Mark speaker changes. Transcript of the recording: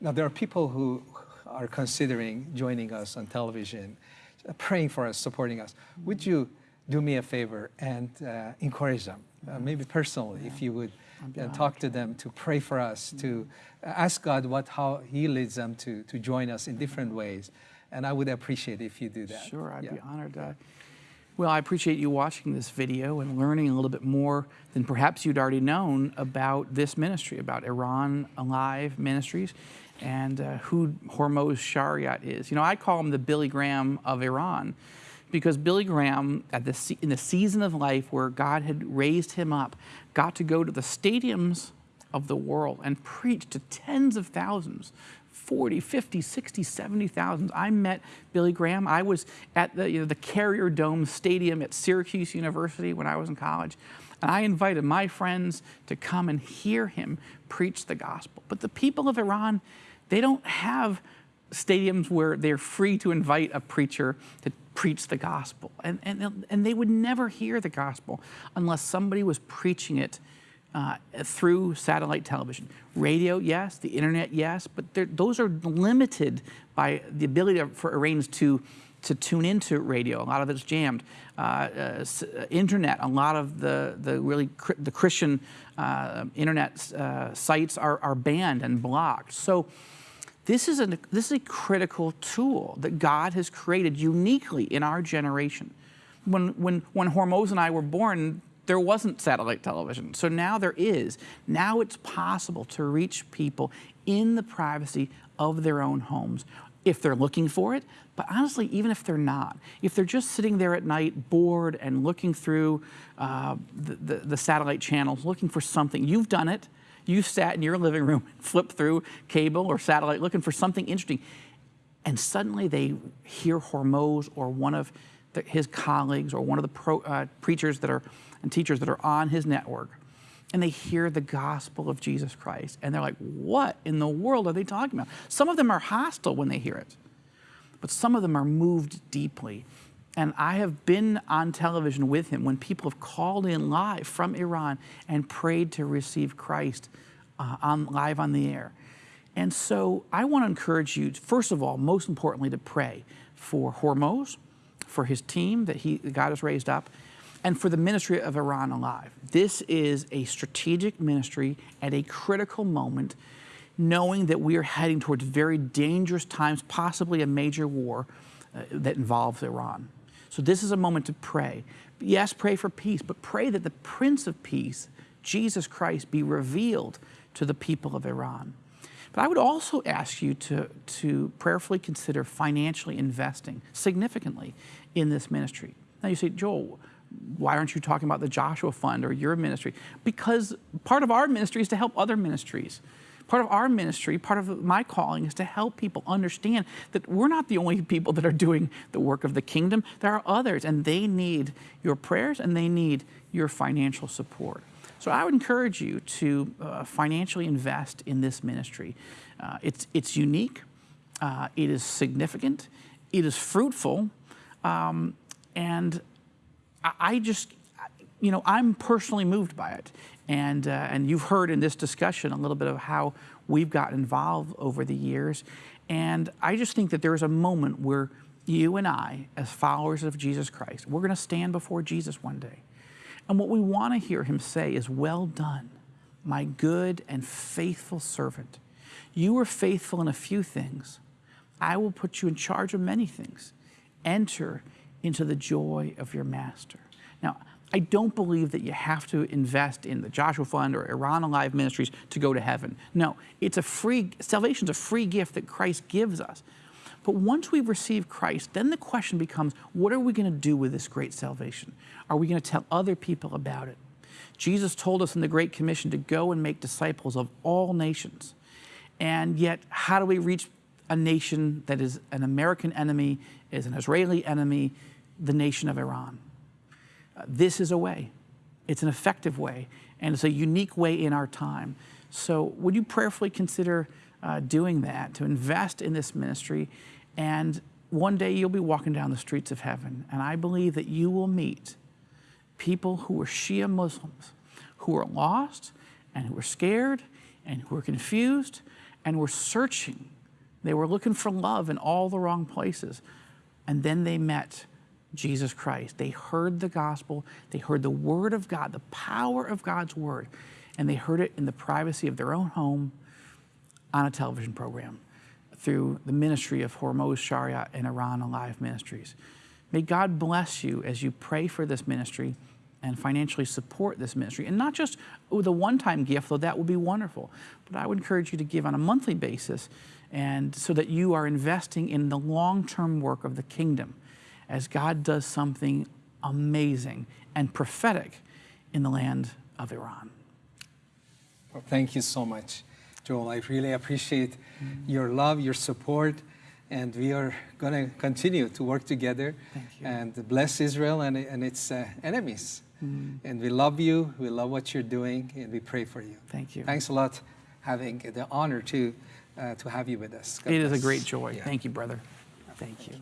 Speaker 1: Now, there are people who are considering joining us on television, praying for us, supporting us. Would you do me a favor and uh, encourage them, uh, maybe personally, yeah. if you would uh, talk to them to pray for us, to ask God what how He leads them to to join us in different ways, and I would appreciate if you do that.
Speaker 2: Sure, I'd yeah. be honored. Uh, well, I appreciate you watching this video and learning a little bit more than perhaps you'd already known about this ministry, about Iran Alive Ministries and uh, who Hormoz Shariat is. You know, I call him the Billy Graham of Iran because Billy Graham, at the, in the season of life where God had raised him up, got to go to the stadiums of the world and preach to tens of thousands 40, 50, 60, 70,000. I met Billy Graham. I was at the, you know, the Carrier Dome Stadium at Syracuse University when I was in college. And I invited my friends to come and hear him preach the gospel. But the people of Iran, they don't have stadiums where they're free to invite a preacher to preach the gospel. And, and, and they would never hear the gospel unless somebody was preaching it uh, through satellite television. Radio, yes, the internet, yes, but those are limited by the ability for Iranians to to tune into radio. A lot of it's jammed. Uh, uh, uh, internet, a lot of the, the really the Christian uh, internet sites are, are banned and blocked. So this is, a, this is a critical tool that God has created uniquely in our generation. When, when, when Hormoz and I were born, there wasn't satellite television. So now there is. Now it's possible to reach people in the privacy of their own homes if they're looking for it, but honestly, even if they're not, if they're just sitting there at night bored and looking through uh, the, the, the satellite channels, looking for something, you've done it, you sat in your living room and flipped through cable or satellite looking for something interesting. And suddenly they hear Hormoz or one of the, his colleagues or one of the pro, uh, preachers that are and teachers that are on his network and they hear the gospel of Jesus Christ and they're like, what in the world are they talking about? Some of them are hostile when they hear it, but some of them are moved deeply and I have been on television with him when people have called in live from Iran and prayed to receive Christ uh, on, live on the air. And so I want to encourage you, first of all, most importantly, to pray for Hormoz, for his team that he, God has raised up, and for the ministry of Iran Alive. This is a strategic ministry at a critical moment, knowing that we are heading towards very dangerous times, possibly a major war uh, that involves Iran. So this is a moment to pray. Yes, pray for peace, but pray that the Prince of Peace, Jesus Christ, be revealed to the people of Iran. But I would also ask you to, to prayerfully consider financially investing significantly in this ministry. Now you say, Joel, why aren't you talking about the Joshua Fund or your ministry? Because part of our ministry is to help other ministries. Part of our ministry, part of my calling is to help people understand that we're not the only people that are doing the work of the kingdom. There are others and they need your prayers and they need your financial support. So I would encourage you to uh, financially invest in this ministry. Uh, it's, it's unique, uh, it is significant, it is fruitful, um, and I, just, you know, I'm personally moved by it. And, uh, and you've heard in this discussion a little bit of how we've gotten involved over the years. And I just think that there is a moment where you and I, as followers of Jesus Christ, we're going to stand before Jesus one day. And what we want to hear him say is, Well done, my good and faithful servant. You were faithful in a few things. I will put you in charge of many things. Enter into the joy of your master. Now, I don't believe that you have to invest in the Joshua Fund or Iran Alive Ministries to go to heaven. No, it's a free, salvation's a free gift that Christ gives us. But once we receive Christ, then the question becomes, what are we going to do with this great salvation? Are we going to tell other people about it? Jesus told us in the Great Commission to go and make disciples of all nations. And yet, how do we reach a nation that is an American enemy, is an Israeli enemy, the nation of Iran? this is a way. It's an effective way, and it's a unique way in our time. So would you prayerfully consider uh, doing that, to invest in this ministry, and one day you'll be walking down the streets of heaven, and I believe that you will meet people who are Shia Muslims, who are lost, and who are scared, and who are confused, and were searching. They were looking for love in all the wrong places. And then they met Jesus Christ. They heard the gospel, they heard the word of God, the power of God's word, and they heard it in the privacy of their own home on a television program through the ministry of Hormoz Shariat and Iran Alive Ministries. May God bless you as you pray for this ministry and financially support this ministry. And not just oh, with a one time gift, though that would be wonderful, but I would encourage you to give on a monthly basis and so that you are investing in the long term work of the kingdom as God does something amazing and prophetic in the land of Iran.
Speaker 1: Well, thank you so much, Joel. I really appreciate your love, your support, and we are going to continue to work together and bless Israel and, and its uh, enemies. And we love you, we love what you're doing, and we pray for you.
Speaker 2: Thank you.
Speaker 1: Thanks a lot, having the honor to, Uh, to have you with us. God
Speaker 2: It is a great joy.
Speaker 1: Yeah.
Speaker 2: Thank you, brother. Thank you.